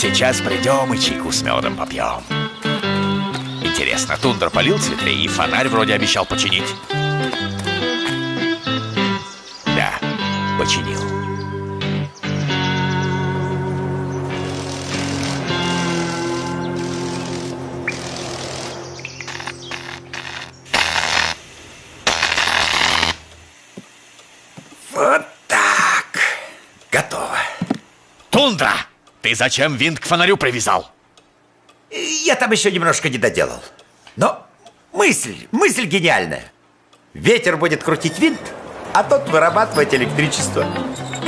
Сейчас придем и чайку с медом попьем. Интересно, тундра полил цветы и фонарь вроде обещал починить. Да, починил. Ты зачем винт к фонарю привязал? Я там еще немножко не доделал. Но мысль, мысль гениальная. Ветер будет крутить винт, а тот вырабатывать электричество.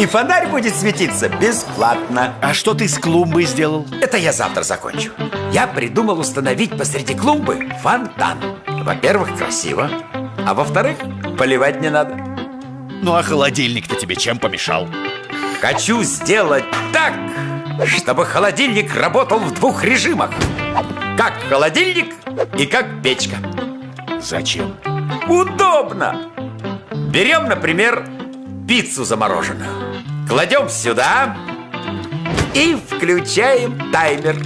И фонарь будет светиться бесплатно. А что ты с клумбой сделал? Это я завтра закончу. Я придумал установить посреди клумбы фонтан. Во-первых, красиво. А во-вторых, поливать не надо. Ну а холодильник-то тебе чем помешал? Хочу сделать так, чтобы холодильник работал в двух режимах. Как холодильник и как печка. Зачем? Удобно! Берем, например, пиццу замороженную. Кладем сюда и включаем таймер.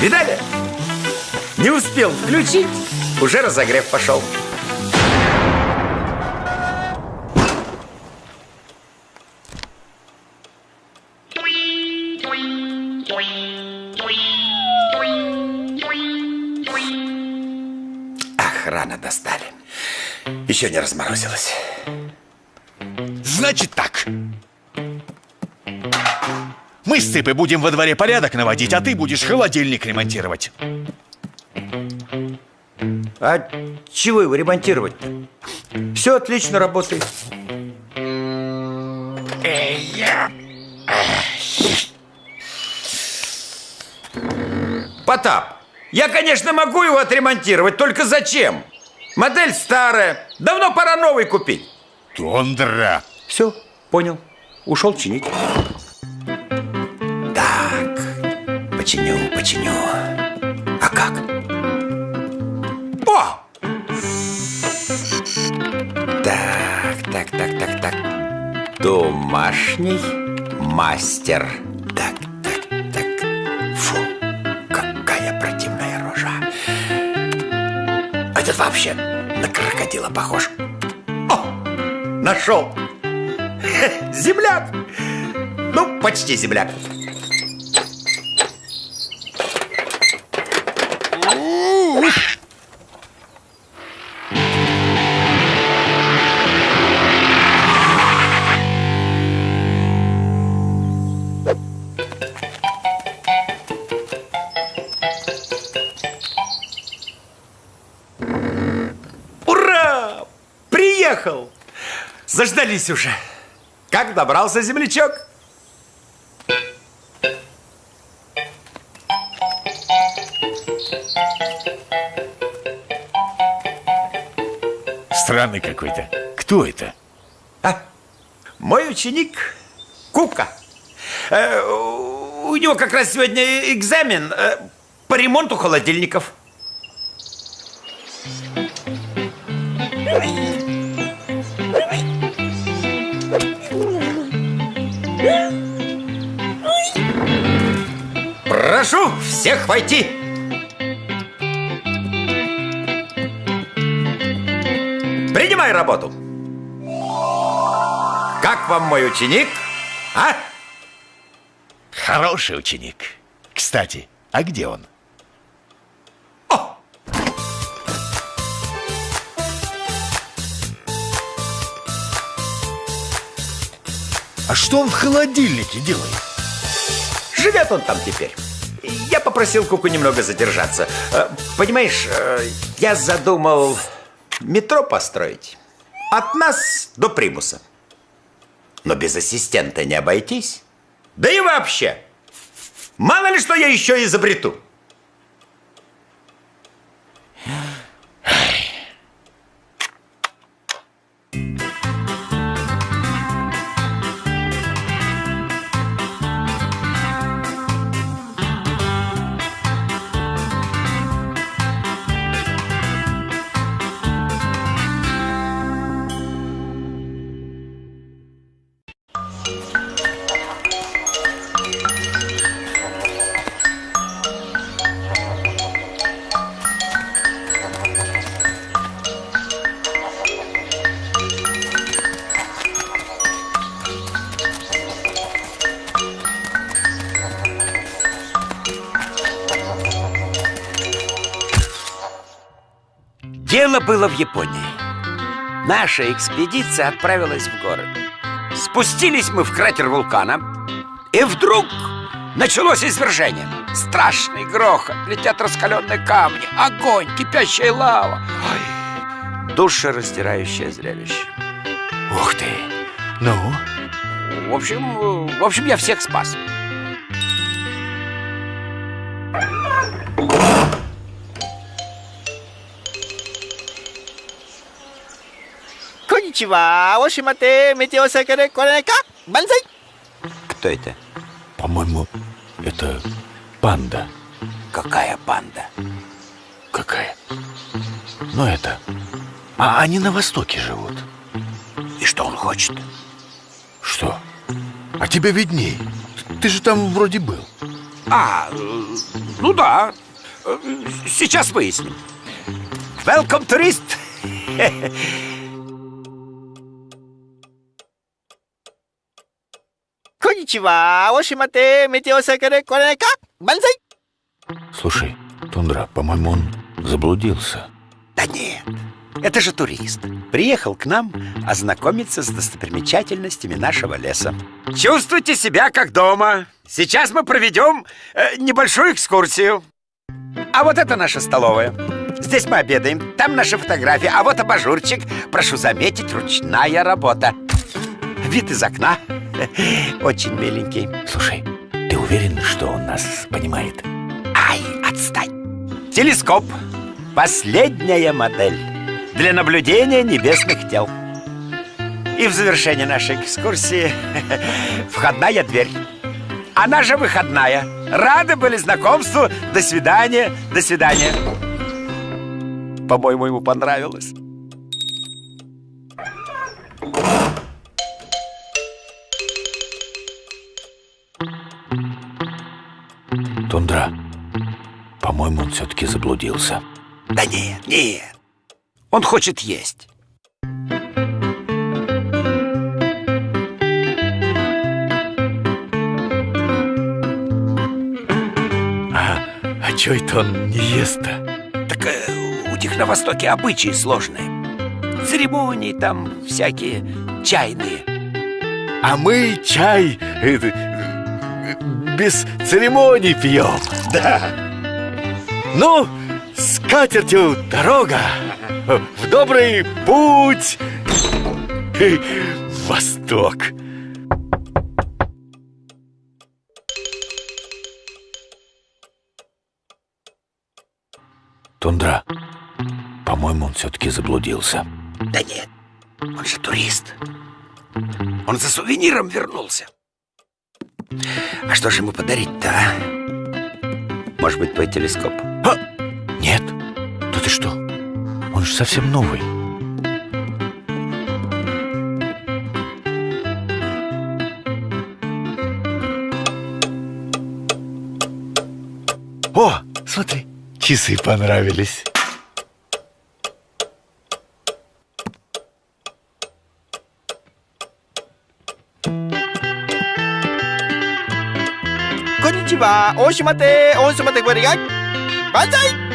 Видали? Не успел включить, уже разогрев пошел. Достали. Еще не разморозилась. Значит так. Мы с Цыпой будем во дворе порядок наводить, а ты будешь холодильник ремонтировать. А чего его ремонтировать-то? Все отлично работает. Потап, я, конечно, могу его отремонтировать, только зачем? Модель старая, давно пора новый купить. Тундра. Все, понял. Ушел чинить. Так, починю, починю. А как? О! Так, так, так, так, так. Домашний мастер. Вообще на крокодила похож. О, нашел. Земляк. Ну, почти земляк. Заждались уже. Как добрался землячок? Странный какой-то. Кто это? А, мой ученик Кука. Э, у него как раз сегодня экзамен э, по ремонту холодильников. Прошу всех войти. Принимай работу. Как вам мой ученик? А? Хороший ученик. Кстати, а где он? О! А что он в холодильнике делает? Живет он там теперь. Я попросил Куку немного задержаться. Э, Понимаешь, э, я задумал метро построить. От нас до примуса. Но без ассистента не обойтись. Да и вообще, мало ли что я еще изобрету. Было в Японии. Наша экспедиция отправилась в горы. Спустились мы в кратер вулкана, и вдруг началось извержение. Страшный грохот, летят раскаленные камни, огонь, кипящая лава. Ой, душераздирающее зрелище. Ух ты! Ну? В общем, в общем, я всех спас. Коничева, Ошимате, метеосекаре, коренека, банзай. Кто это? По-моему, это панда. Какая панда? Какая? Ну это... А они на востоке живут. И что он хочет? Что? А тебе видней. Ты же там вроде был. А, ну да. Сейчас выясним. Welcome, турист! Коничева, Ошимате, метеосекаре, коренека, банзай. Слушай, Тундра, по-моему, он заблудился. Да нет, это же турист. Приехал к нам ознакомиться с достопримечательностями нашего леса. Чувствуйте себя как дома. Сейчас мы проведем э, небольшую экскурсию. А вот это наша столовая. Здесь мы обедаем, там наши фотографии, а вот абажурчик. Прошу заметить, ручная работа. Вид из окна. Очень миленький. Слушай, ты уверен, что он нас понимает? Ай, отстань! Телескоп. Последняя модель для наблюдения небесных тел. И в завершение нашей экскурсии входная дверь. Она же выходная. Рады были знакомству. До свидания, до свидания. По-моему, ему понравилось. Тундра, по-моему, он все-таки заблудился. Да нет, нет. Он хочет есть. А, а это он не ест-то? Так э, у них на Востоке обычаи сложные. Церемонии там всякие чайные. А мы чай э, э, без церемоний пьем. Да. Ну, с катертью дорога. В добрый путь. В Восток. Тундра, по-моему, он все-таки заблудился. Да нет, он же турист. Он за сувениром вернулся. А что же ему подарить-то, а? Может быть, твой телескоп? А! Нет, да ты что? Он же совсем новый. О, смотри, часы понравились. は大島亭大島亭これが万歳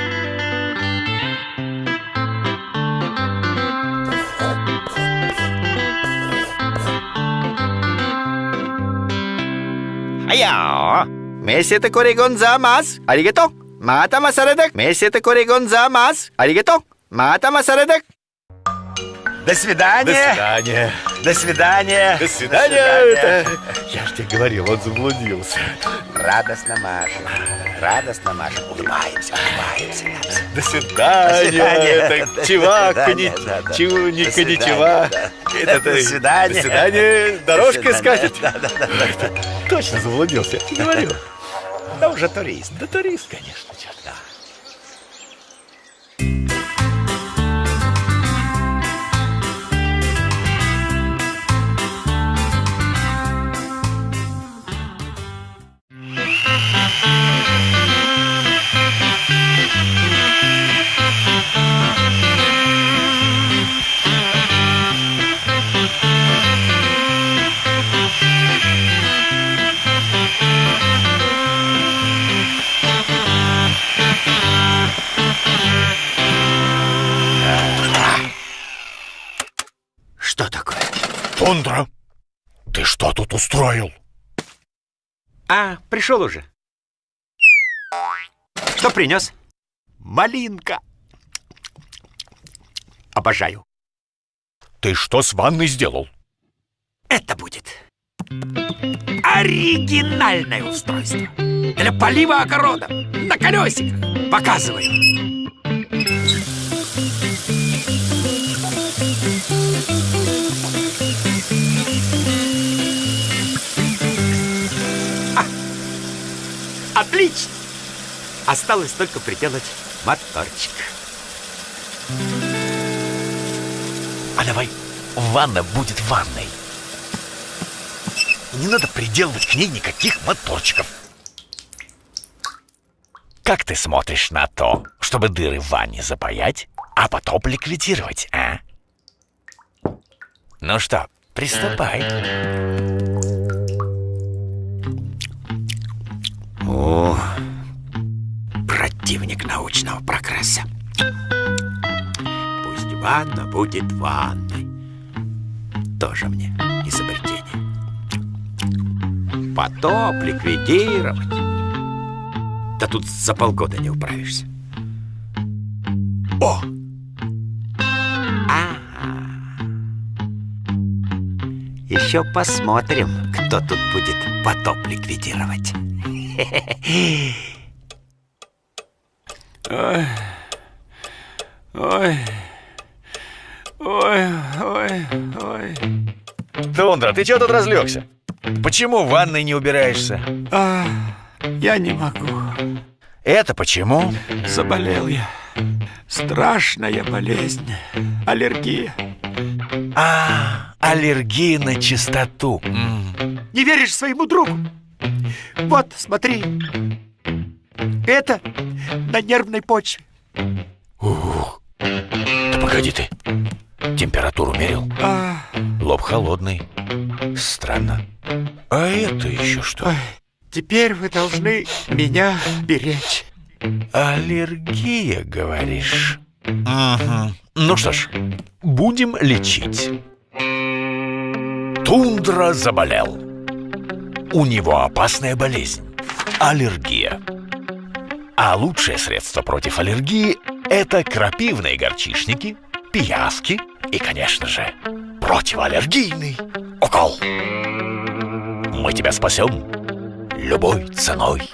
はやーめせてこれごんざます。ありがとう。またまされだ。めせてこれごんざます。ありがとう。またまされだ。До свидания! свидания. До свидания! До свидания. Это... Я же тебе говорил, он заблудился. Радостно машем, радостно машем. Улыбаемся, улыбаемся. До свидания. До свидания. Это До чувак, свидания, ни- да, да. чу- До свидания, коничева. да. Это До свидания. До свидания. Дорожка До скажет. Да, да, да, да, да. Точно заблудился. Я тебе говорю. Да уже турист. Да турист, конечно, черт. Тундра, ты что тут устроил? А, пришел уже. Что принес? Малинка. Обожаю. Ты что с ванной сделал? Это будет оригинальное устройство для полива огорода на колесиках. Показываю. Отлично! Осталось только приделать моторчик. А давай ванна будет ванной. Не надо приделывать к ней никаких моторчиков. Как ты смотришь на то, чтобы дыры в ванне запаять, а потом ликвидировать, а? Ну что, приступай. О, противник научного прогресса. Пусть ванна будет ванной. Тоже мне изобретение. Потоп ликвидировать. Да тут за полгода не управишься. О! Ага. Еще посмотрим, кто тут будет потоп ликвидировать. Ой, ой, ой, ой. Тундра, ты чего тут разлегся? Почему в ванной не убираешься? А, я не могу. Это почему? Заболел я. Страшная болезнь. Аллергия. А, аллергия на чистоту. Не веришь своему другу? Вот, смотри. Это на нервной почве. Да погоди ты. Температуру мерил? А, Лоб холодный. Странно. А это еще что? ой, теперь вы должны меня беречь. Аллергия, говоришь? Угу. Ну что ж, будем лечить. Тундра заболел. У него опасная болезнь – аллергия. А лучшее средство против аллергии – это крапивные горчишники, пиявки и, конечно же, противоаллергийный укол. Мы тебя спасем любой ценой.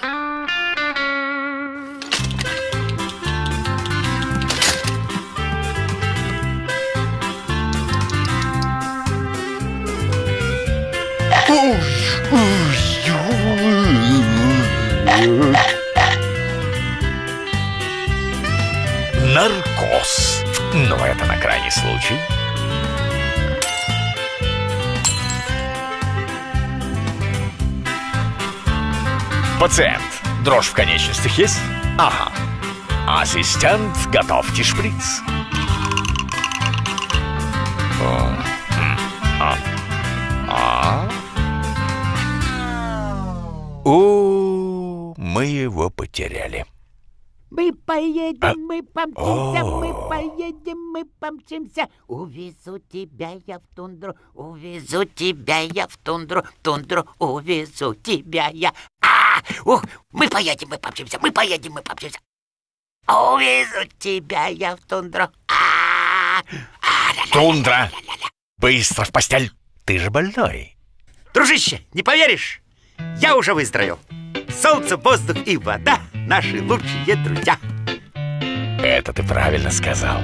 Наркоз. Но это на крайний случай. Пациент, дрожь в конечностях есть? Ага. Ассистент, готовьте шприц. А, а. О, мы его потеряли. Мы поедем, А- мы помчимся, О. мы поедем, мы помчимся. Увезу тебя я в тундру, увезу тебя я в тундру, в тундру увезу тебя я. А, ух, мы поедем, мы помчимся, мы поедем, мы помчимся. Увезу тебя я в тундру. А, а. Тундра, быстро в постель. Ты же больной. Дружище, не поверишь? Я уже выздоровел. Солнце, воздух и вода – наши лучшие друзья. Это ты правильно сказал.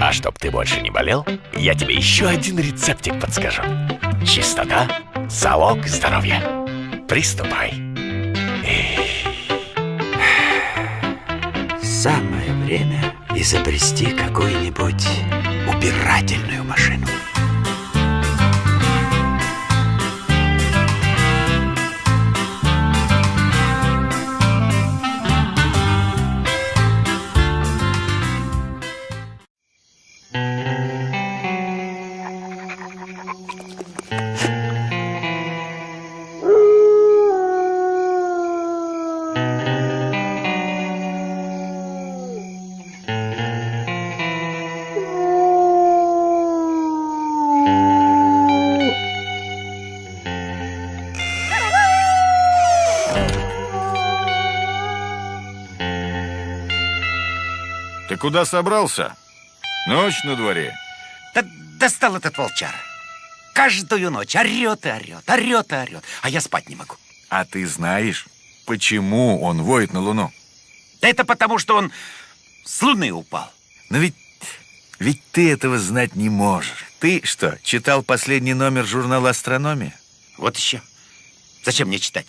А чтоб ты больше не болел, я тебе еще один рецептик подскажу. Чистота – залог здоровья. Приступай. Самое время изобрести какую-нибудь убирательную машину. Куда собрался? Ночь на дворе. Да достал этот волчар. Каждую ночь орет и орет, орет и орет, а я спать не могу. А ты знаешь, почему он воет на Луну? Да это потому, что он с луны упал. Но ведь, ведь ты этого знать не можешь. Ты что, читал последний номер журнала «Астрономия»? Вот еще. Зачем мне читать?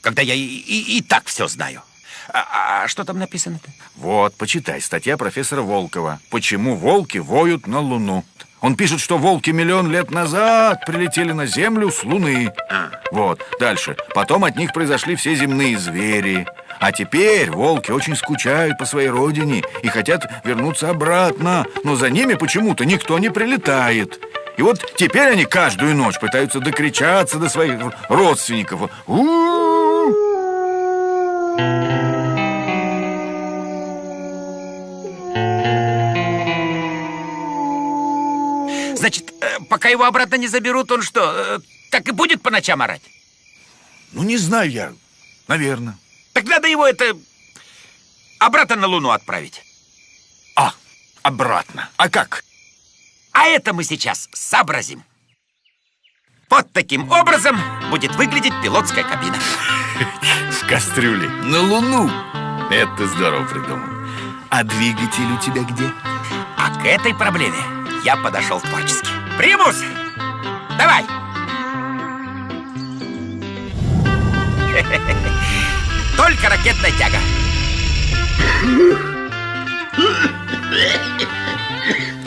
Когда я и, и, и так все знаю. А, а что там написано-то? Вот, почитай, статья профессора Волкова. «Почему волки воют на Луну?» Он пишет, что волки миллион лет назад прилетели на Землю с Луны. А. Вот, дальше. Потом от них произошли все земные звери. А теперь волки очень скучают по своей родине и хотят вернуться обратно. Но за ними почему-то никто не прилетает. И вот теперь они каждую ночь пытаются докричаться до своих родственников. У-у-у! Значит, э, пока его обратно не заберут, он что, э, так и будет по ночам орать? Ну, не знаю я. Наверное. Так надо его это обратно на Луну отправить. А, обратно. А как? А это мы сейчас сообразим. Вот таким образом будет выглядеть пилотская кабина. С кастрюлей. На Луну. Это здорово придумал. А двигатель у тебя где? А к этой проблеме я подошел творчески. Примус, давай! Только ракетная тяга.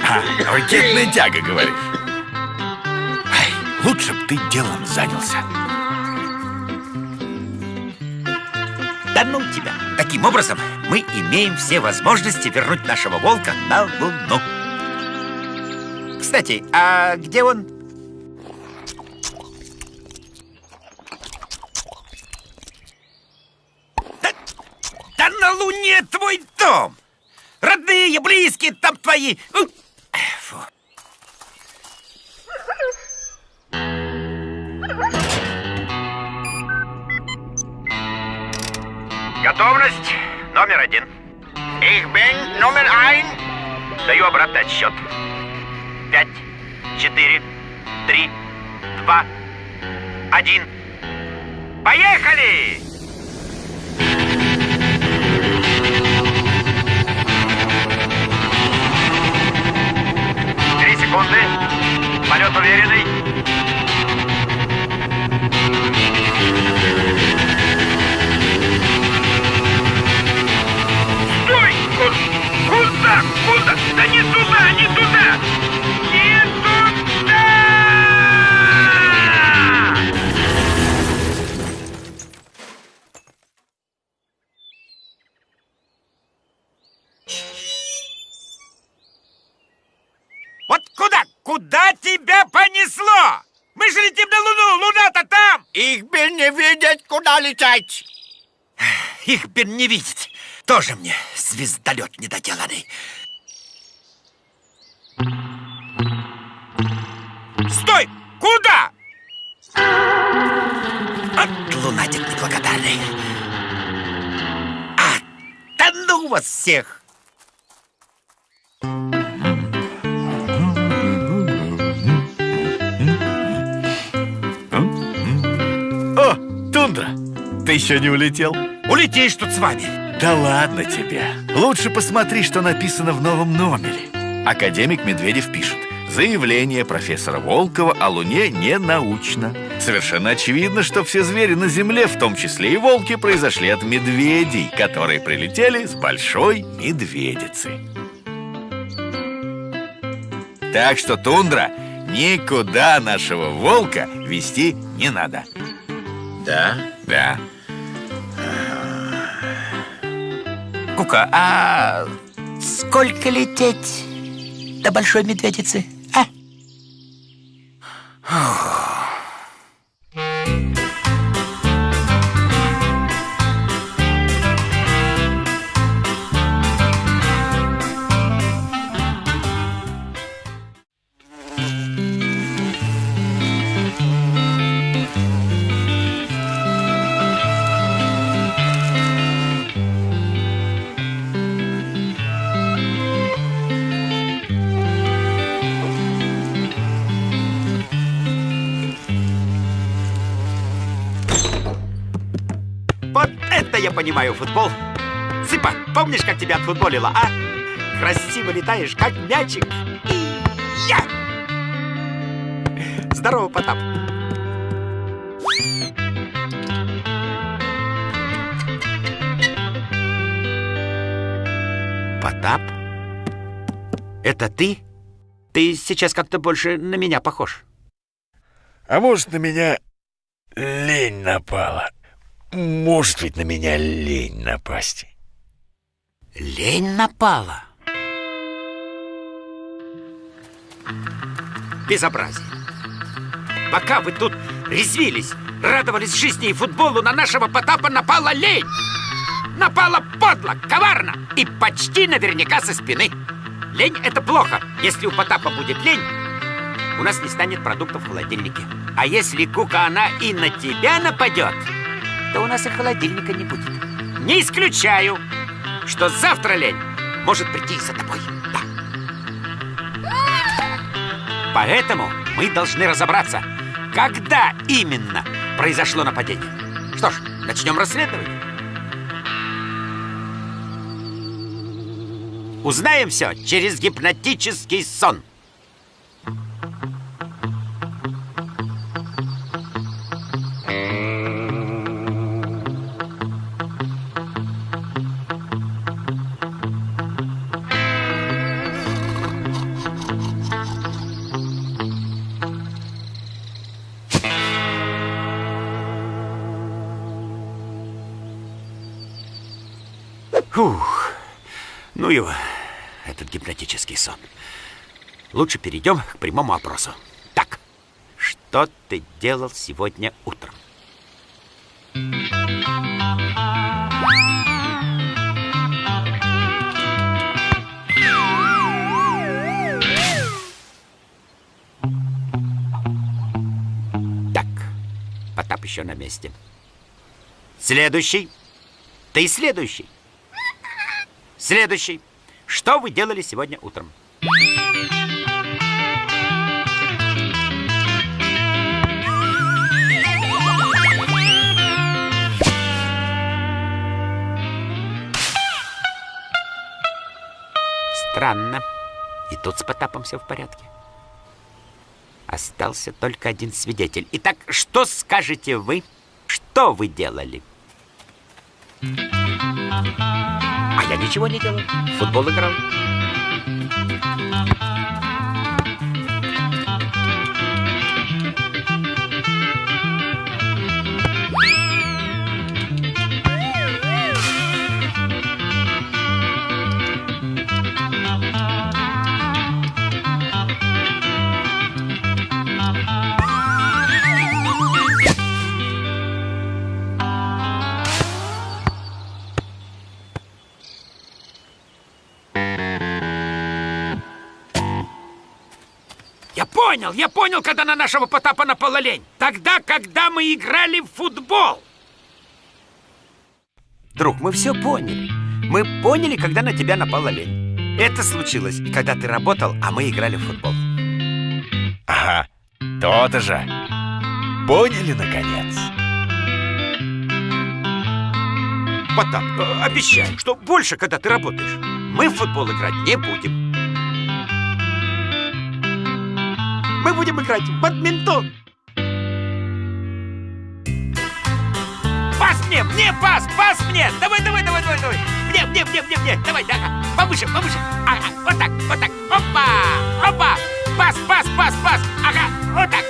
А, ракетная тяга, говоришь? Ай, лучше б ты делом занялся. Ну тебя! Таким образом, мы имеем все возможности вернуть нашего волка на Луну. Кстати, а где он? Да, да на Луне твой дом! Родные, близкие там твои! Фу. Готовность номер один. Ich bin номер ein. Даю обратный отсчет. Пять, четыре, три, два, один. Поехали! Три секунды. Полет уверенный. Куда? Куда? Да не туда, не туда! Не туда! Вот куда? Куда тебя понесло? Мы же летим на Луну! Луна-то там! Ich bin не видеть, куда лететь. Их бы не видеть. Тоже мне звездолет недоделанный. Стой! Куда? От лунатик неблагодарный. А, да ну вас всех! О, Тундра, ты еще не улетел? Улетишь тут с вами. Да ладно тебе. Лучше посмотри, что написано в новом номере. Академик Медведев пишет. Заявление профессора Волкова о Луне не научно. Совершенно очевидно, что все звери на Земле, в том числе и волки, произошли от медведей, которые прилетели с большой медведицы. Так что, Тундра, никуда нашего волка вести не надо. Да? Да. Кука, а сколько лететь до большой медведицы? А? Понимаю футбол. Цыпа, помнишь, как тебя отфутболила, а? Красиво летаешь, как мячик. И я! Здорово, Потап. Потап? Это ты? Ты сейчас как-то больше на меня похож. А может, на меня лень напала? Может ведь на меня лень напасть. Лень напала. Безобразие. Пока вы тут резвились, радовались жизни и футболу, на нашего Потапа напала лень. Напала подло, коварно и почти наверняка со спины. Лень — это плохо. Если у Потапа будет лень, у нас не станет продуктов в холодильнике. А если, Кука, она и на тебя нападет, то у нас и холодильника не будет. Не исключаю, что завтра лень может прийти за тобой. Да. Поэтому мы должны разобраться, когда именно произошло нападение. Что ж, начнем расследование. Узнаем все через гипнотический сон. Его, этот гипнотический сон. Лучше перейдем к прямому опросу. Так, что ты делал сегодня утром? Так, Потап еще на месте. Следующий. Ты следующий. Следующий. Что вы делали сегодня утром? Странно. И тут с Потапом все в порядке. Остался только один свидетель. Итак, что скажете вы? Что вы делали? А я ничего не делал. Футбол играл. Понял, я понял, когда на нашего Потапа напала лень. Тогда, когда мы играли в футбол. Друг, мы все поняли. Мы поняли, когда на тебя напала лень. Это случилось, когда ты работал, а мы играли в футбол. Ага, то-то же. Поняли, наконец? Потап, э, обещаю, что больше, когда ты работаешь, мы в футбол играть не будем. Мы будем играть в бадминтон. Пас мне, мне пас, пас мне. Давай, давай, давай, давай, давай. Мне, мне, мне, мне, мне. Давай, да, повыше, повыше. Ага, вот так, вот так. Опа, опа. Пас, пас, пас, пас. Ага, вот так,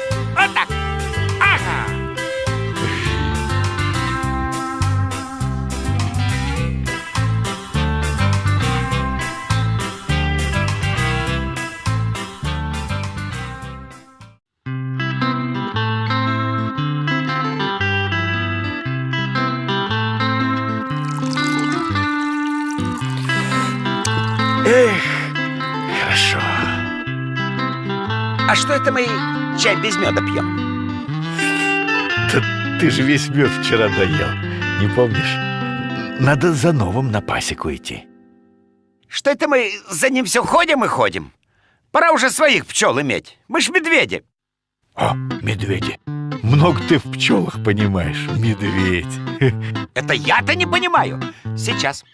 что это мы чай без меда пьем? Да ты же весь мед вчера доел, не помнишь? Надо за новым на пасеку идти. Что это мы за ним все ходим и ходим? Пора уже своих пчел иметь. Мы ж медведи. О, медведи. Много ты в пчелах понимаешь, медведь. Это я-то не понимаю. Сейчас.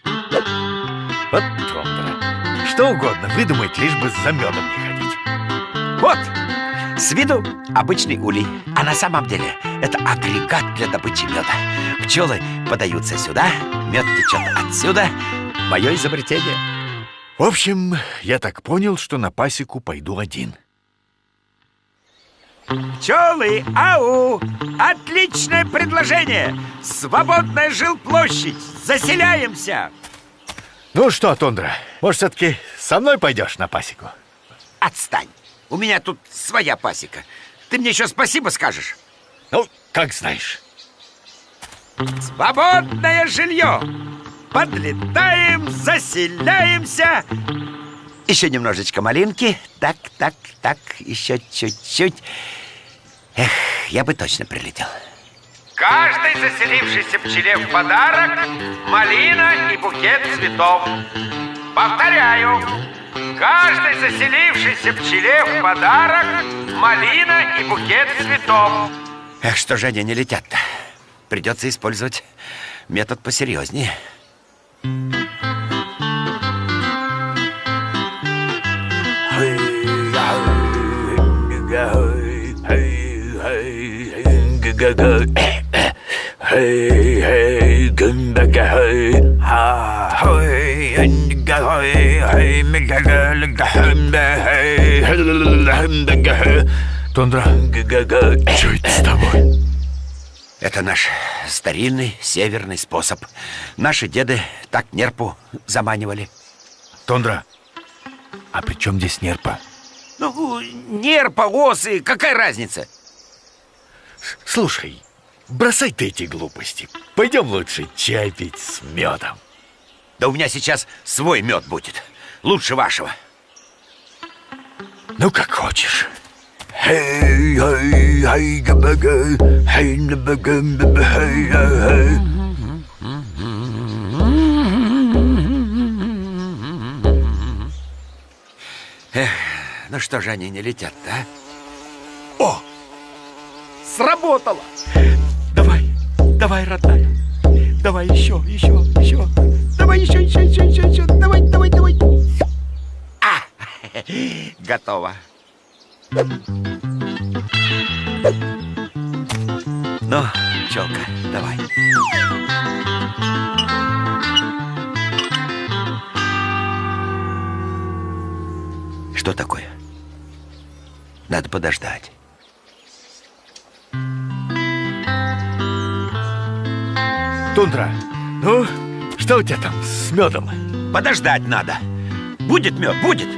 Вот Тондра. Что угодно выдумать, лишь бы за медом не ходить. Вот, с виду обычный улей, а на самом деле это агрегат для добычи меда. Пчелы подаются сюда, мед течет отсюда. Мое изобретение. В общем, я так понял, что на пасеку пойду один. Пчелы, ау! Отличное предложение! Свободная жилплощадь! Заселяемся! Ну что, Тондра, может, все-таки со мной пойдешь на пасеку? Отстань! У меня тут своя пасека. Ты мне еще спасибо скажешь? Ну, как знаешь. Свободное жилье! Подлетаем, заселяемся! Еще немножечко малинки. Так, так, так, еще чуть-чуть. Эх, я бы точно прилетел. Каждой заселившейся пчеле в подарок малина и букет цветов. Повторяю, каждой заселившейся пчеле в подарок малина и букет цветов. Эх, что же они не летят-то? Придется использовать метод посерьезнее. Тондра, что это с тобой? Это наш старинный северный способ. Наши деды так нерпу заманивали. Тондра, а при чем здесь нерпа? Ну, нерпа, осы, какая разница? Слушай, бросай ты эти глупости. Пойдем лучше чай пить с медом. Да у меня сейчас свой мед будет. Лучше вашего. Ну, как хочешь. Эх, ну что же они не летят-то, а? О! Сработало! Давай, родная. Давай еще, еще, еще. Давай еще, еще, еще, еще, еще. Давай, давай, давай. А! Готово. Ну, пчелка, давай. Что такое? Надо подождать. Тундра, ну, что у тебя там с медом? Подождать надо. Будет мед, будет.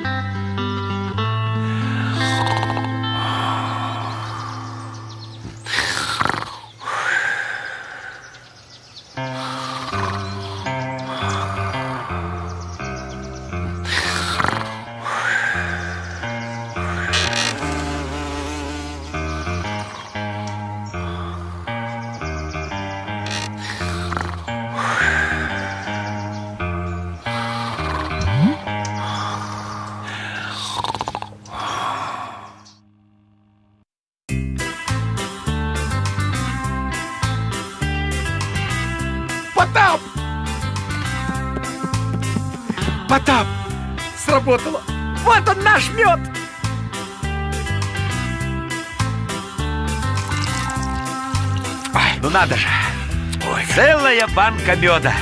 Банка меда!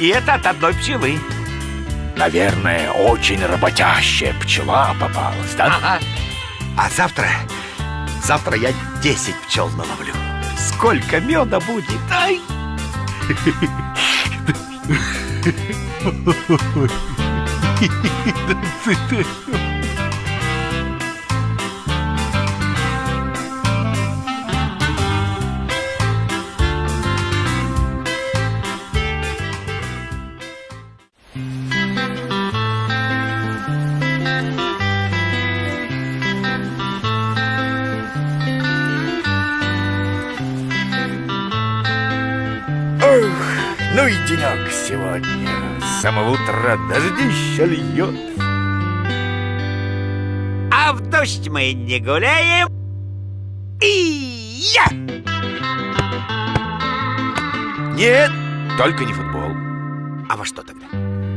И это от одной пчелы. Наверное, очень работящая пчела попалась, да? Ага. А завтра, завтра я 10 пчел наловлю. Сколько меда будет? Ай! Ох, самого утра дождище льет. А в дождь мы не гуляем, И я! Нет, только не футбол. А во что тогда?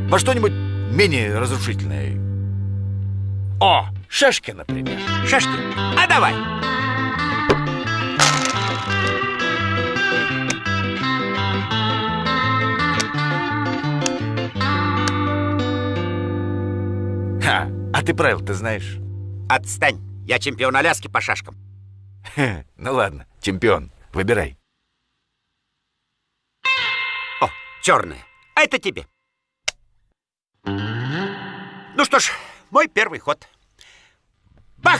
Во что-нибудь менее разрушительное. О, шашки, например. Шашки? А давай! А ты правил-то знаешь? Отстань! Я чемпион Аляски по шашкам. Хе, ну ладно, чемпион, выбирай. О, черная. А это тебе. Ну что ж, мой первый ход. Бах!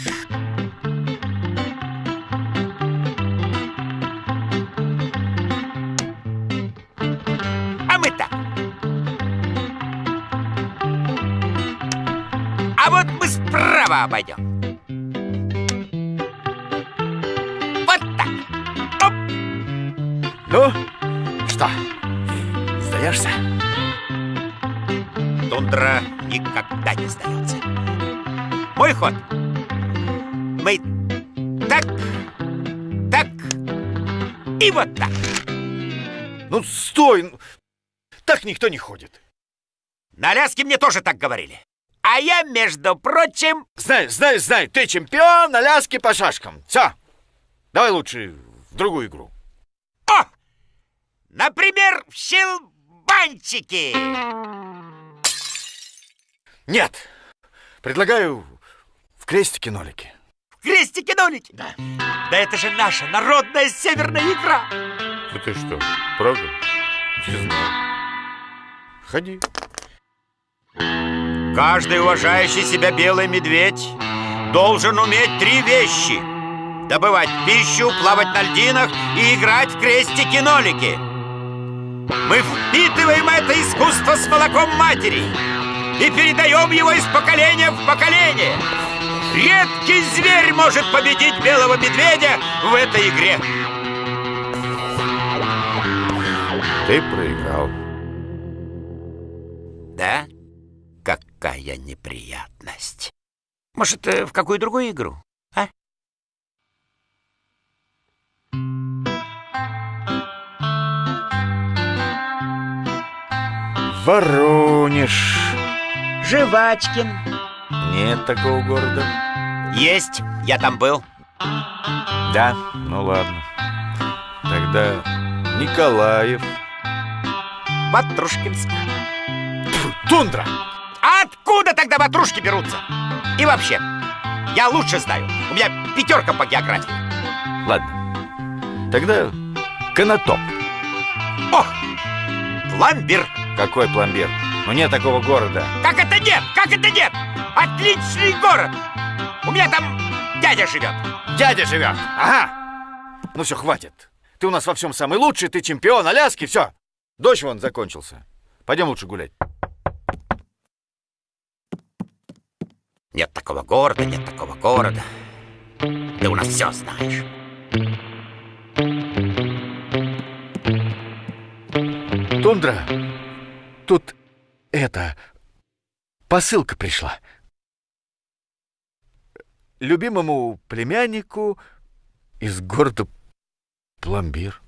Справа обойдем. Вот так. Оп! Ну, что, сдаешься? Тундра никогда не сдается. Мой ход. Мы так, так и вот так. Ну, стой! ну, Так никто не ходит. На Аляске мне тоже так говорили. А я, между прочим... Знаю, знаю, знаю, ты чемпион Аляски по шашкам. Все, давай лучше в другую игру. О! Например, в щелбанчики. Нет, предлагаю в крестике-нолике. В крестики-нолики. Да. Да это же наша народная северная игра. Да ты что, правда? Не знаю. Ходи. Каждый уважающий себя белый медведь должен уметь три вещи. Добывать пищу, плавать на льдинах и играть в крестики-нолики. Мы впитываем это искусство с молоком матери и передаем его из поколения в поколение. Редкий зверь может победить белого медведя в этой игре. Ты проиграл. Да? Какая неприятность. Может, э, в какую другую игру? А? Воронеж. Жвачкин. Нет такого города. Есть, я там был. Да, ну ладно. Тогда Николаев. Ватрушкинск. Тундра! А откуда тогда ватрушки берутся? И вообще, я лучше знаю. У меня пятерка по географии. Ладно. Тогда Конотоп. О! Пломбир. Какой пломбир? Ну нет такого города. Как это нет? Как это нет? Отличный город. У меня там дядя живет. Дядя живет. Ага. Ну все, хватит. Ты у нас во всем самый лучший, ты чемпион Аляски, все. Дождь вон закончился. Пойдем лучше гулять. Нет такого города, нет такого города. Ты у нас все знаешь. Тундра, тут это... Посылка пришла. Любимому племяннику из города Пломбир.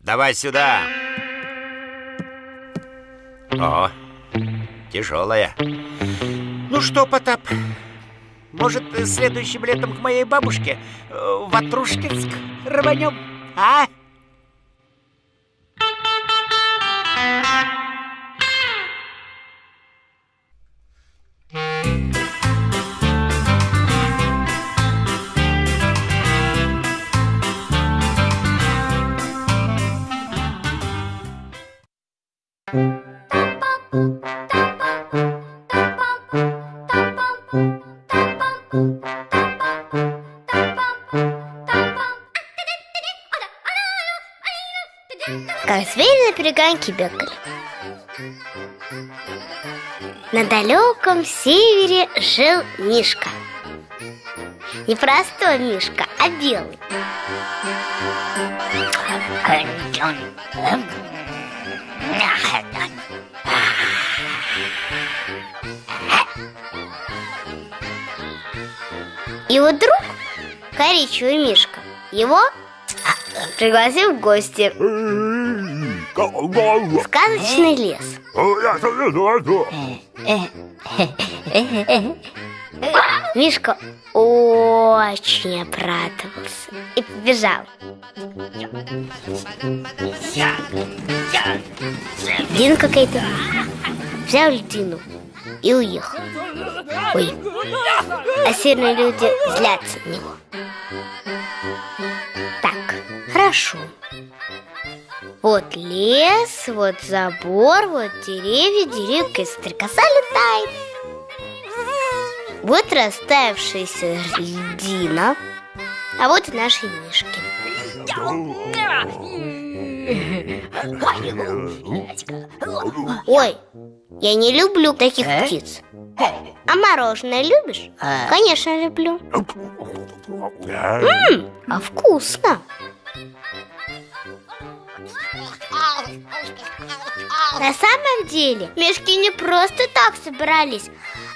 Давай сюда. О, тяжелая. Ну что, Потап, может, следующим летом к моей бабушке э, в Ватрушкинск рванем, а? На перегонке бегали. На далеком севере жил Мишка. Не простой Мишка, а белый. И вот вдруг коричневый Мишка его пригласил в гости сказочный лес. Мишка очень обрадовался и побежал. Льдина какая-то взял льдину и уехал. Ой, а сильные люди злятся на него. Так, хорошо. Вот лес, вот забор, вот деревья, деревья, стрекоса летает. Вот растаявшаяся льдина, а вот и наши мишки. Ой, я не люблю таких птиц. А мороженое любишь? Конечно, люблю. М, а вкусно. На самом деле, мешки не просто так собрались,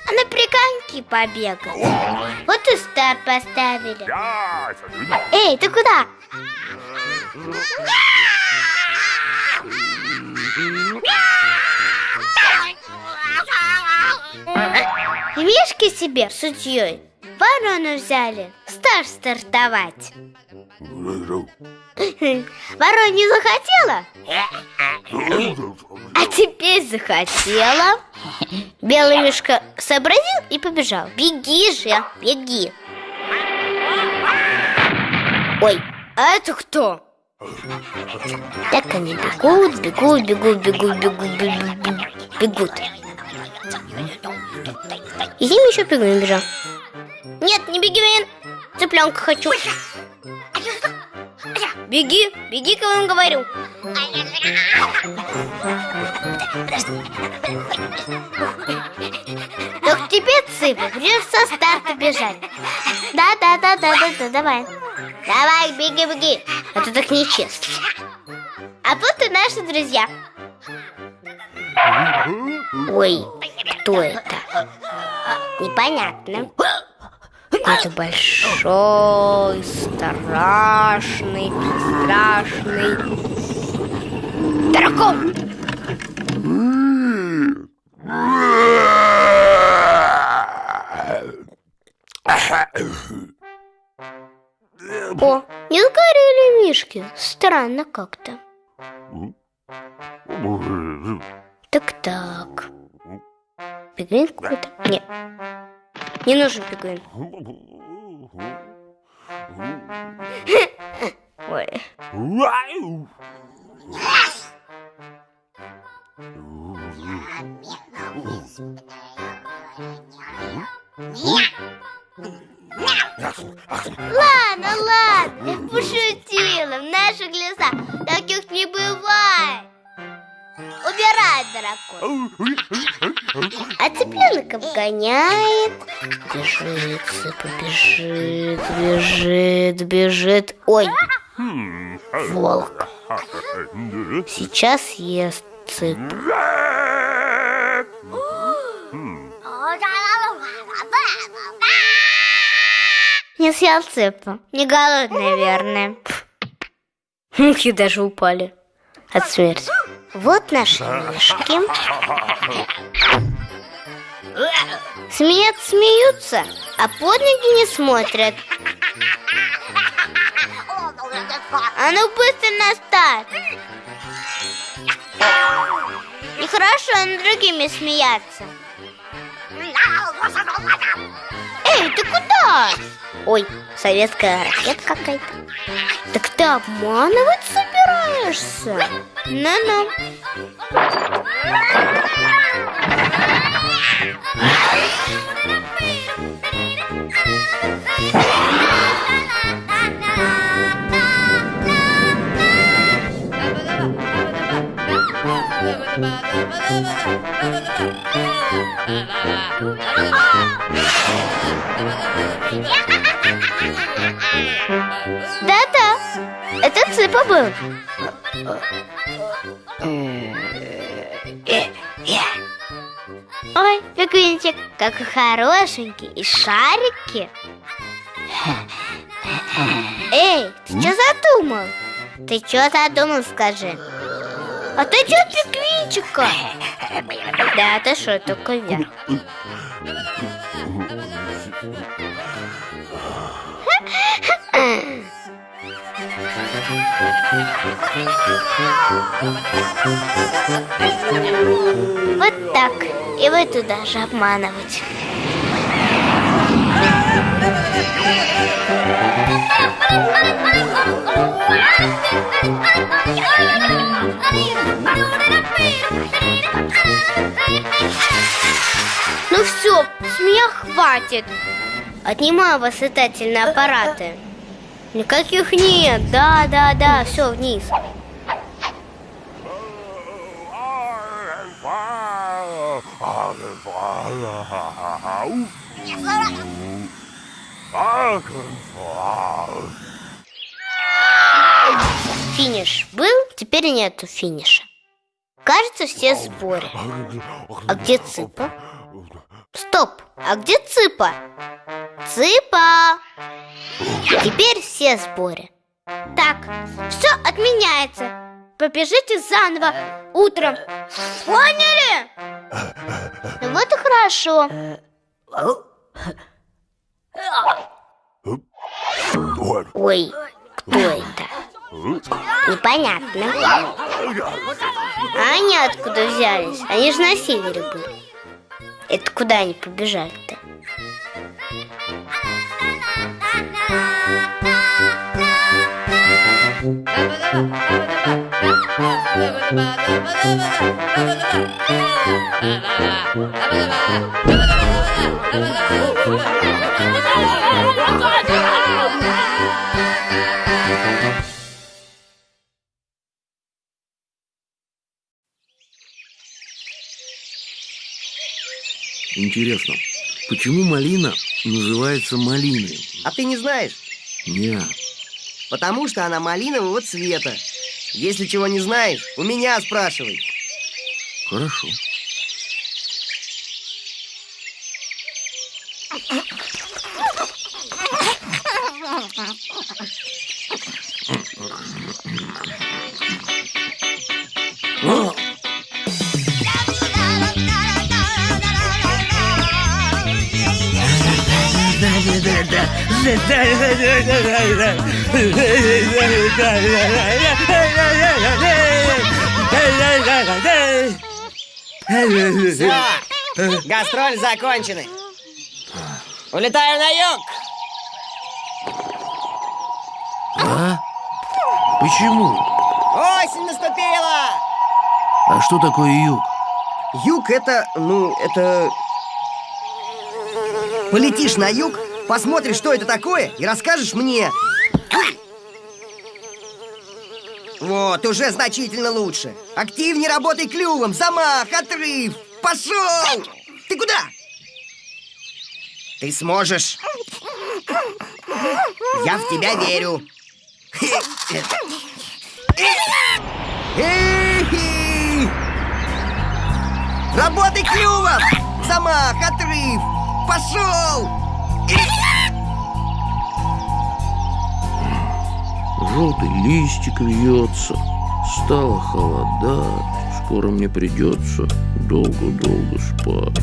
а на приканки побегать. Вот и старт поставили. Эй, ты куда? И мишки себе судьей ворону взяли Старт стартовать Ворона не захотела? А теперь захотела Белый мишка сообразил и побежал Беги же, беги Ой, а это кто? Так они бегут, бегут, бегут, бегут, бегут, бегут, бегут. И с ним еще пингвин бежал. Нет, не пингвин, цыпленка хочу. Беги, беги, кого я вам говорю. Так теперь, цып, придется со старта бежать. Да, да, да, да, да, да, давай. Давай, беги, беги. А то так нечестно. А вот и наши друзья. Ой, кто это? Непонятно. Какой-то большой, страшный, страшный дракон. О, не сгорели мишки. Странно как-то. Так-так. Пингвин какой-то? Нет. Не нужен пингвин. Ой. Ладно, ладно, пошутила. В наших лесах таких не бывает. Убирай, дракон. А цыпленок обгоняет. Бежит, цыпа, бежит, бежит, бежит. Ой, волк. Сейчас ест цыпу. Не съел цыпу. Не голодный, наверное. Мухи даже упали от смерти. Вот наши мишки. Смеются, смеются, а под ноги не смотрят. А ну быстро на старт. Нехорошо над другими смеяться. Эй, ты куда? Ой, советская ракета какая-то. Так ты обманывать собираешься? Ну-ну. Да-да, это Цыпа был. Ой, пингвинчик, какой хорошенький, и шарики. Эй, ты что задумал? Ты что задумал, скажи? А ты что пиквинчика? Да, ты что, только вверх. Вот так. И вы туда же обманывать. Ну все, с меня хватит. Отнимаю вас летательные аппараты. Никаких нет. Да, да, да, все вниз. Финиш был, теперь нету финиша. Кажется, все в сборе. А где Цыпа? Стоп, а где Цыпа? Цыпа! Теперь все в сборе. Так, все отменяется. Побежите заново утром. Поняли? Ну вот и хорошо. Ой, кто это? Непонятно. А они откуда взялись? Они же на севере были. Это куда они побежали-то? Интересно, почему малина называется малиной? А ты не знаешь? Не, Потому что она малинового цвета. Если чего не знаешь, у меня спрашивай. хорошо. Все, гастроли закончены. Улетаю на юг. А? Почему? Осень наступила. А что такое юг? Юг это, ну, это... Полетишь на юг, посмотришь, что это такое, и расскажешь мне. Вот, уже значительно лучше. Активнее работай клювом, замах, отрыв. Пошел! Ты куда? Ты сможешь. Я в тебя верю. Работай клювом! Замах, отрыв! Пошел! Желтый листик вьется, стало холодать, скоро мне придется долго-долго спать.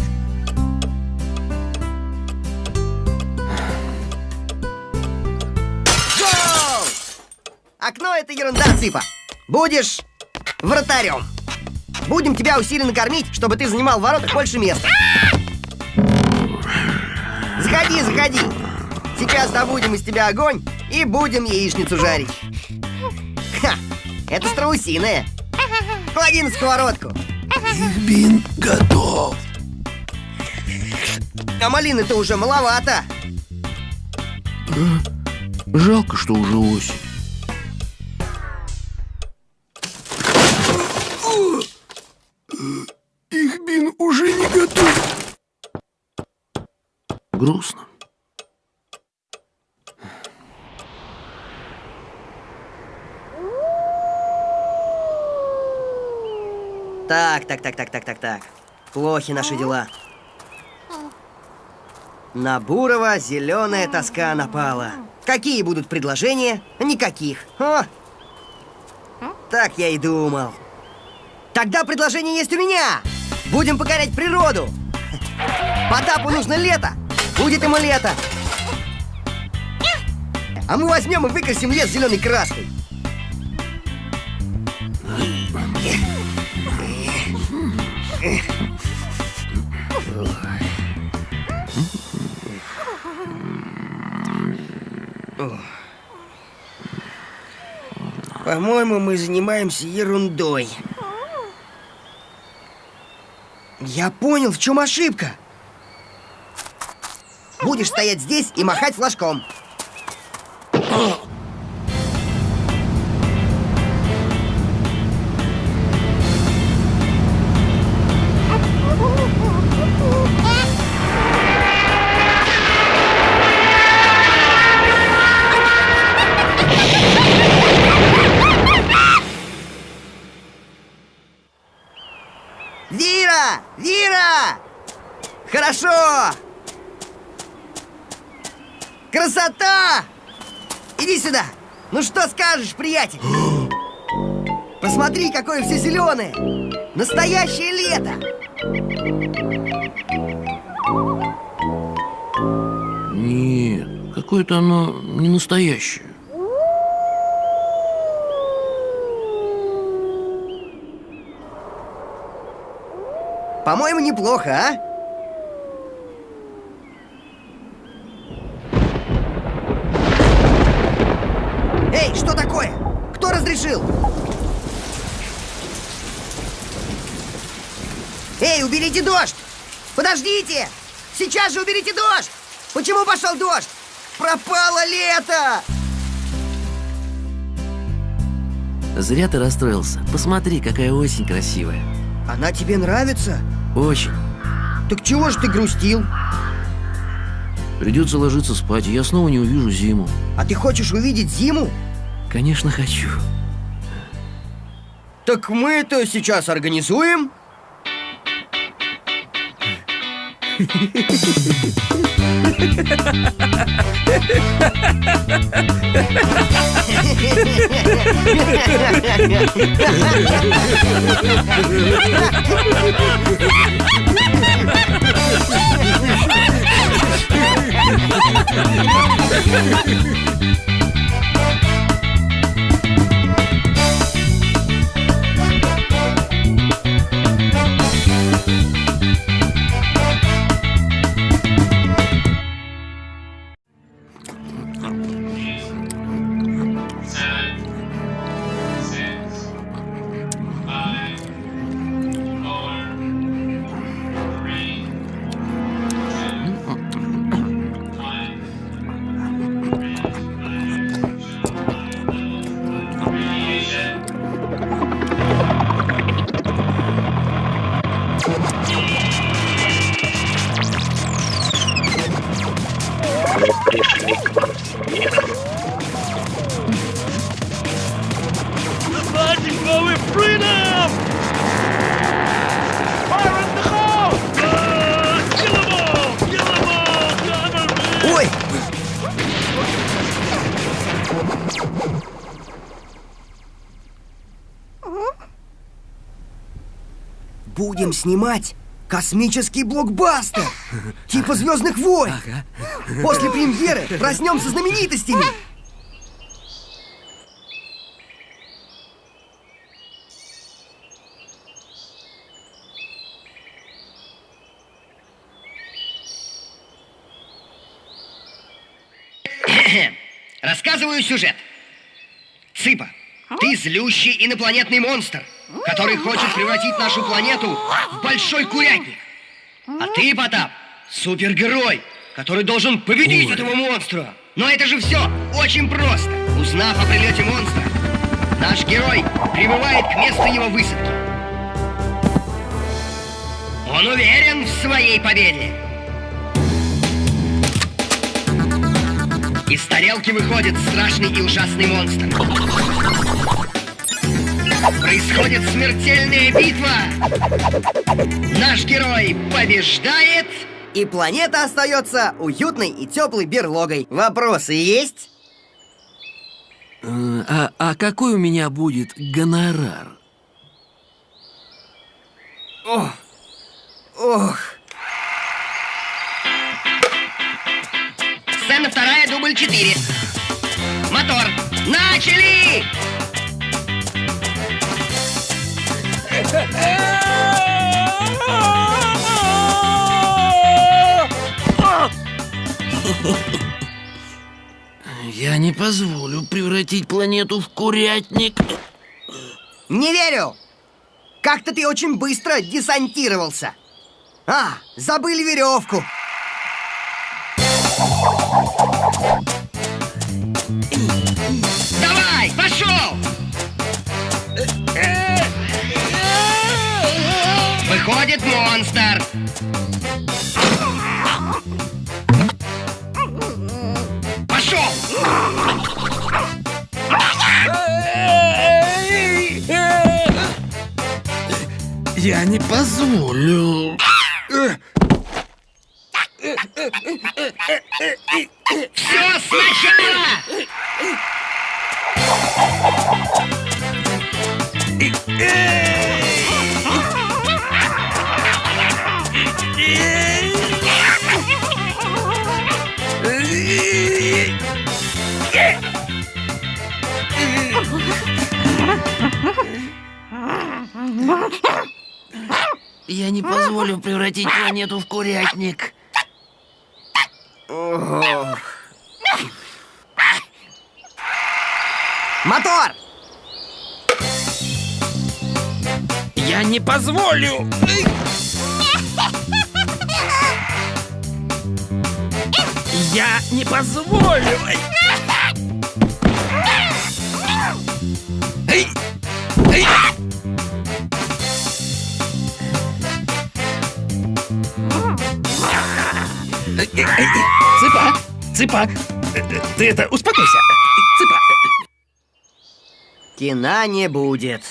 Окно это ерунда, Цыпа. Будешь вратарем. Будем тебя усиленно кормить, чтобы ты занимал в воротах больше места. Заходи, заходи. Сейчас добудем из тебя огонь и будем яичницу жарить. Ха, это страусиная. Клади на сковородку. Бин готов. А малины-то уже маловато. Жалко, что уже осень. Грустно. Так, так, так, так, так, так, так. Плохи наши дела. На Бурова зеленая тоска напала. Какие будут предложения? Никаких. О! Так я и думал. Тогда предложение есть у меня. Будем покорять природу. Потапу нужно лето. Будет ему лето. А мы возьмем и выкрасим лес зеленой краской. По-моему, мы занимаемся ерундой. Я понял, в чем ошибка. Будешь стоять здесь и махать флажком. Вира! Вира! Хорошо! Красота! Иди сюда! Ну что скажешь, приятель? Посмотри, какое все зеленое! Настоящее лето! Нет, какое-то оно не настоящее. По-моему, неплохо, а? Эй, что такое? Кто разрешил? Эй, уберите дождь! Подождите! Сейчас же уберите дождь! Почему пошел дождь? Пропало лето! Зря ты расстроился. Посмотри, какая осень красивая. Она тебе нравится? Очень. Так чего ж ты грустил? Придется ложиться спать, я снова не увижу зиму. А ты хочешь увидеть зиму? Конечно, хочу. Так мы это сейчас организуем. Ha ha ha ha ha! Снимать космический блокбастер! Типа Звездных войн! После премьеры проснемся знаменитостями! Рассказываю сюжет. Цыпа, ты злющий инопланетный монстр, который хочет превратить нашу планету в большой курятник. А ты, Потап, супергерой, который должен победить этого монстра. Но это же все очень просто. Узнав о прилете монстра, наш герой прибывает к месту его высадки. Он уверен в своей победе. Из тарелки выходит страшный и ужасный монстр. Происходит смертельная битва. Наш герой побеждает. И планета остается уютной и теплой берлогой. Вопросы есть? А, а какой у меня будет гонорар? Ох. Ох. Сцена вторая, дубль четыре. Мотор. Начали! Я не позволю превратить планету в курятник. Не верю! Как-то ты очень быстро десантировался. А, забыли веревку. Позволю. Эй! Эй! Цыпа! Цыпа! Ты это, успокойся! Цыпа! Кино не будет.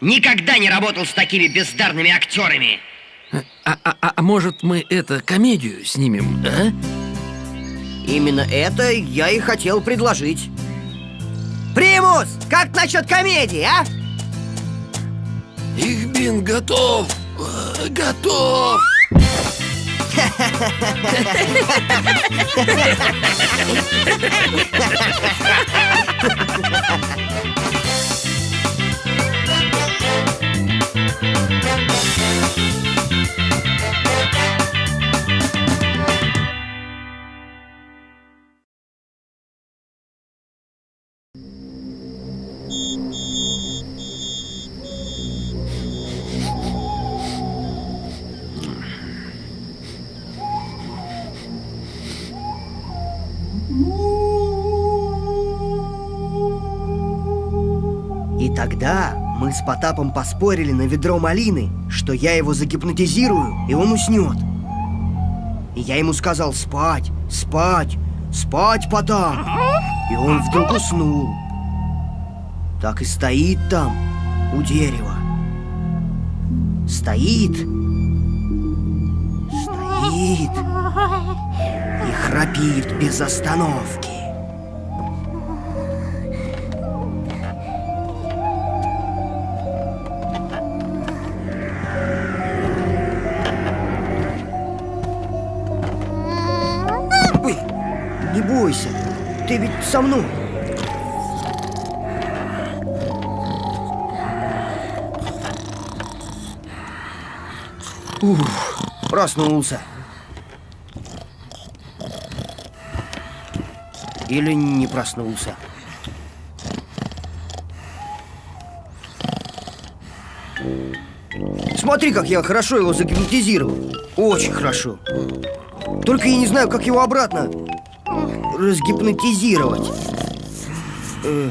Никогда не работал с такими бездарными актерами. А, а- а- а может мы это комедию снимем, а? Именно это я и хотел предложить. Примус, как насчет комедии, а? Ихбин готов! Готов! И тогда мы с Потапом поспорили на ведро малины, что я его загипнотизирую, и он уснет. И я ему сказал спать, спать, спать, Потап. И он вдруг уснул. Так и стоит там, у дерева. Стоит. Стоит. И храпит без остановки. Со мной. Ух, проснулся. Или не проснулся. Смотри, как я хорошо его загипнотизировал. Очень хорошо. Только я не знаю, как его обратно разгипнотизировать. Э,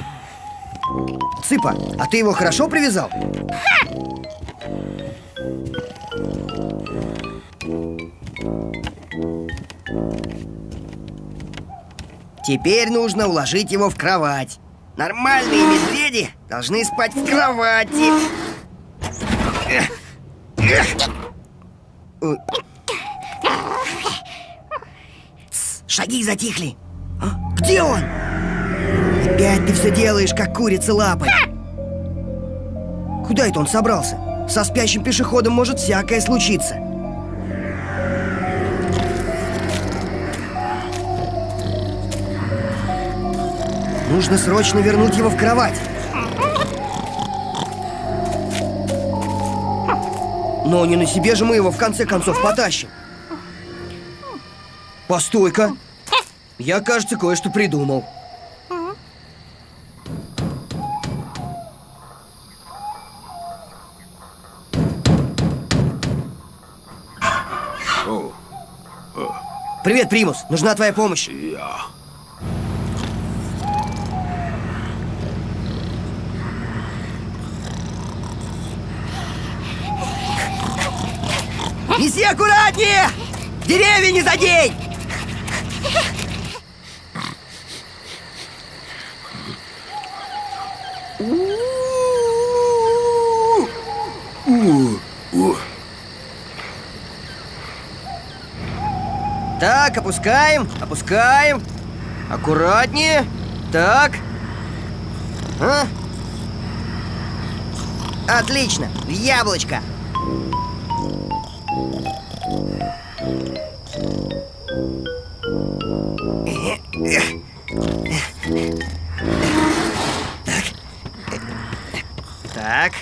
Цыпа, а ты его хорошо привязал? Теперь нужно уложить его в кровать. Нормальные медведи должны спать в кровати. Ой. Тс, Шаги затихли. Где он? Опять ты все делаешь, как курица лапой. Куда это он собрался? Со спящим пешеходом может всякое случиться. Нужно срочно вернуть его в кровать. Но не на себе же мы его в конце концов потащим. Постой-ка. Я, кажется, кое-что придумал. Привет, Примус. Нужна твоя помощь. Неси аккуратнее! Деревья не задень! Так, опускаем, опускаем. Аккуратнее. Так. А? Отлично, в яблочко. Так.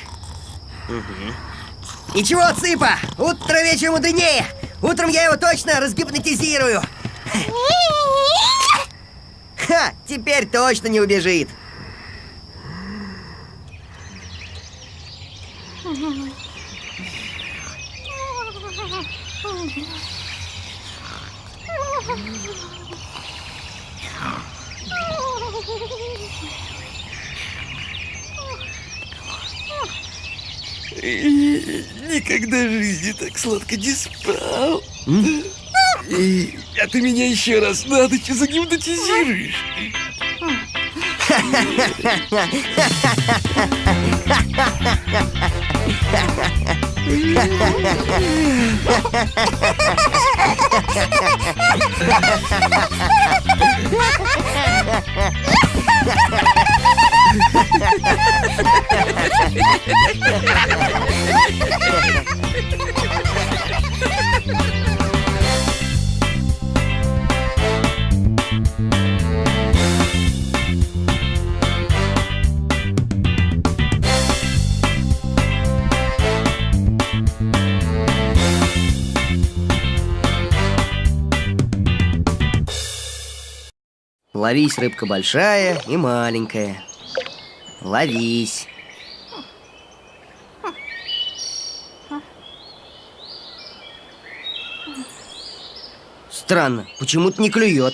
Угу. Ничего, Цыпа, утро вечером мудренее. Утром я его точно разгипнотизирую. Ха, теперь точно не убежит. Никогда в жизни так сладко не спал. А ты меня еще раз на ночь загипнотизируешь. Ловись, рыбка большая и маленькая. Ловись. Странно, почему-то не клюет.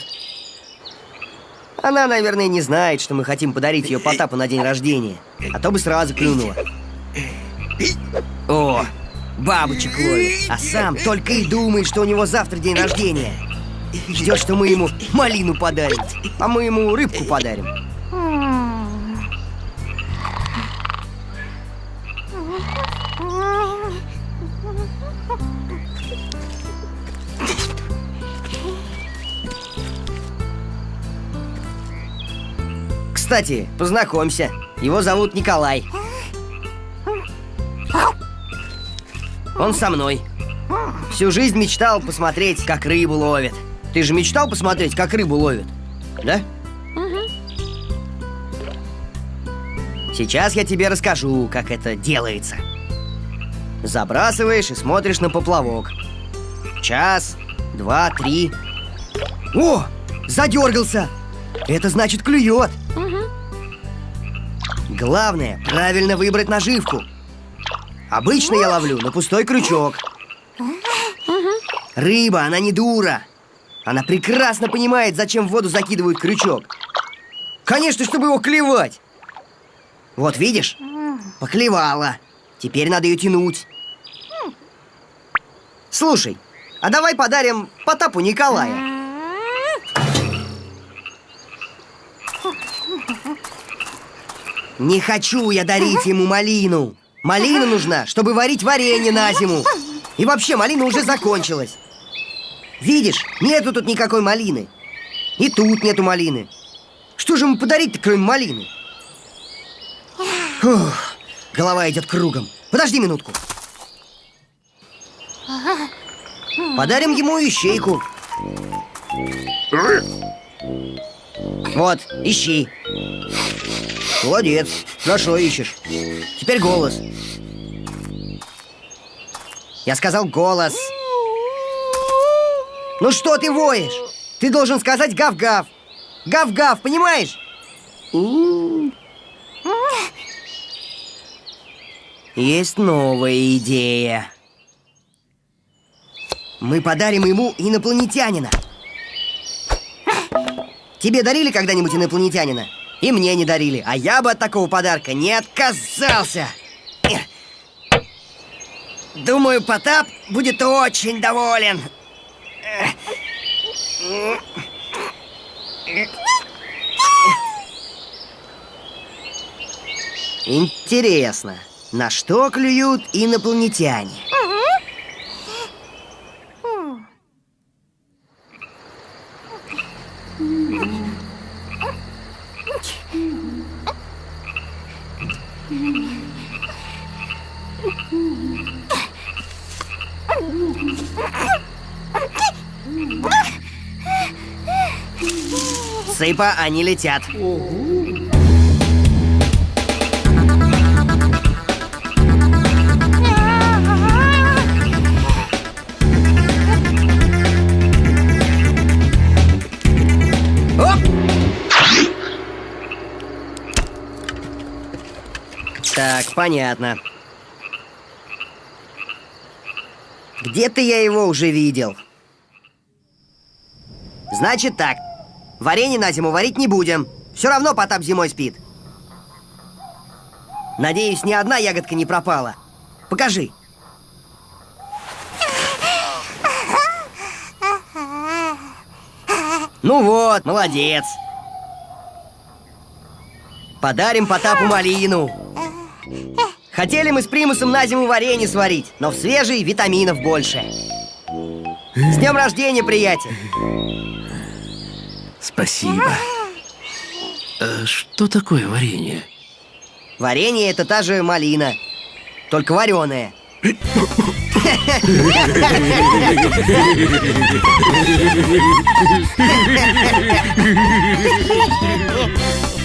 Она, наверное, не знает, что мы хотим подарить ее Потапу на день рождения. А то бы сразу клюнула. О, бабочек ловит. А сам только и думает, что у него завтра день рождения. Ждет, что мы ему малину подарим, а мы ему рыбку подарим. Кстати, познакомься. Его зовут Николай. Он со мной. Всю жизнь мечтал посмотреть, как рыбу ловят. Ты же мечтал посмотреть, как рыбу ловят? Да? Сейчас я тебе расскажу, как это делается. Забрасываешь и смотришь на поплавок. Час, два, три. О, задергался! Это значит клюет. Главное, правильно выбрать наживку. Обычно я ловлю на пустой крючок. Рыба, она не дура. Она прекрасно понимает, зачем в воду закидывают крючок. Конечно, чтобы его клевать. Вот видишь? Поклевала. Теперь надо ее тянуть. Слушай, а давай подарим Потапу Николая. Не хочу я дарить ему малину. Малина нужна, чтобы варить варенье на зиму. И вообще, малина уже закончилась. Видишь, нету тут никакой малины. И тут нету малины. Что же ему подарить-то, кроме малины? Фух, голова идет кругом. Подожди минутку. Подарим ему ищейку. Вот, ищи. Молодец, хорошо ищешь. Теперь голос. Я сказал голос. Ну что ты воешь? Ты должен сказать гав-гав. Гав-гав, понимаешь? Есть новая идея. Мы подарим ему инопланетянина. Тебе дарили когда-нибудь инопланетянина? И мне не дарили, а я бы от такого подарка не отказался. Думаю, Потап будет очень доволен. Интересно, на что клюют инопланетяне? Сыпа, они летят. Так, понятно. Где-то я его уже видел. Значит так. Варенье на зиму варить не будем. Все равно Потап зимой спит. Надеюсь, ни одна ягодка не пропала. Покажи. Ну вот, молодец. Подарим Потапу малину. Хотели мы с примусом на зиму варенье сварить, но в свежей витаминов больше. С днем рождения, приятель! Спасибо. А что такое варенье? Варенье это та же малина, только вареная. Раз,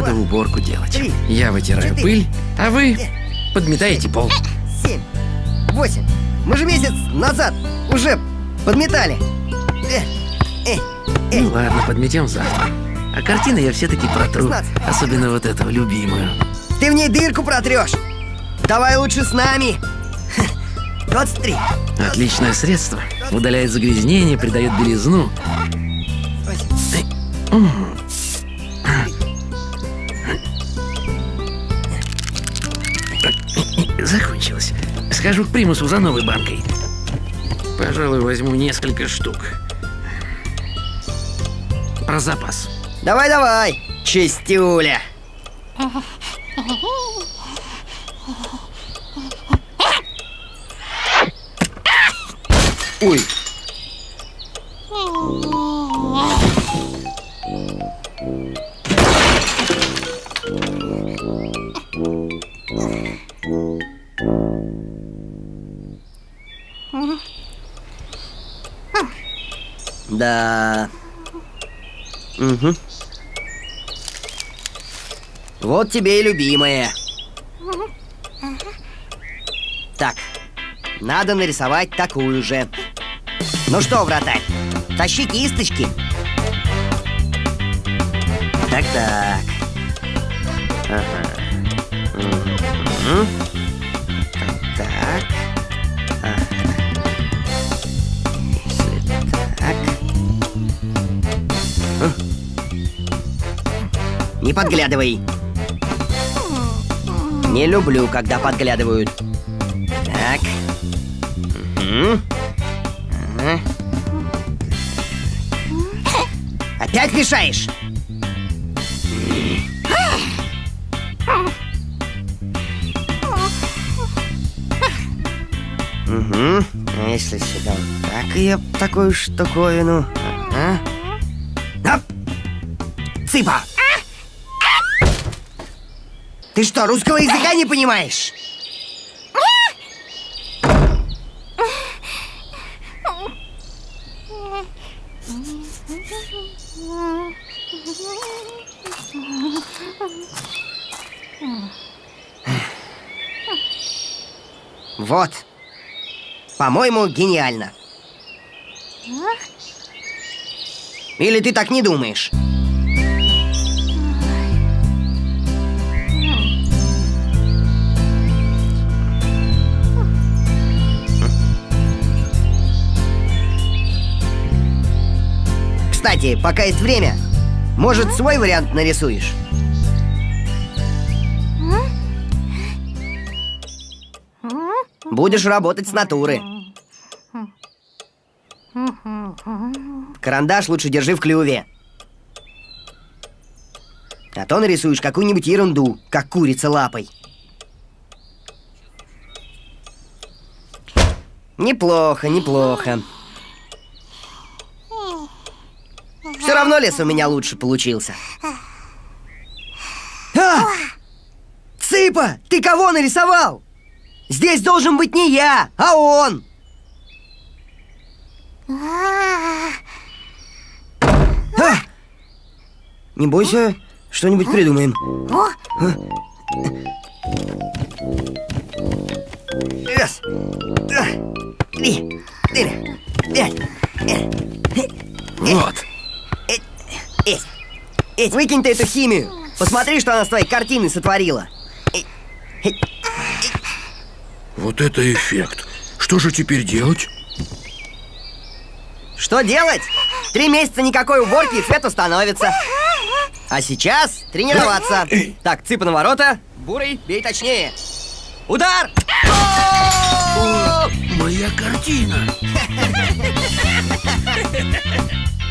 Надо уборку делать. Я вытираю пыль, а вы подметаете пол. семь, восемь. Мы же месяц назад уже подметали. Э, э, э. Ну ладно, подметем завтра. А картины я все-таки протру. 16. Особенно вот эту любимую. Ты в ней дырку протрешь. Давай лучше с нами. 23. Отличное средство. Удаляет загрязнение, придает белизну. Закончилось. Схожу к примусу за новой банкой. Пожалуй, возьму несколько штук. Про запас. Давай, давай, чистюля. Ой. Да. Угу. Вот тебе и любимая. Так, надо нарисовать такую же. Ну что, вратарь, тащи кисточки. Так-так. Ага. Мгм. Подглядывай. Не люблю, когда подглядывают. Так. Ага. Опять мешаешь? Угу. А если сюда вот так ее такую штуковину? Ага. Ты что, русского языка не понимаешь? Вот. По-моему, гениально. Или ты так не думаешь? Кстати, пока есть время, может, свой вариант нарисуешь? Будешь работать с натуры. Карандаш лучше держи в клюве. А то нарисуешь какую-нибудь ерунду, как курица лапой. Неплохо, неплохо. Все равно лес у меня лучше получился. А! Цыпа, ты кого нарисовал? Здесь должен быть не я, а он. А! Не бойся, что-нибудь придумаем. Раз, два, три, четыре, пять. Вот. Эть, Эть, выкинь ты эту химию. Посмотри, что она с твоей картиной сотворила. Вот это эффект. Что же теперь делать? Что делать? Три месяца никакой уборки и цвет установится. А сейчас тренироваться. Так, цыпа на ворота. Бурый, бей точнее. Удар! Моя картина.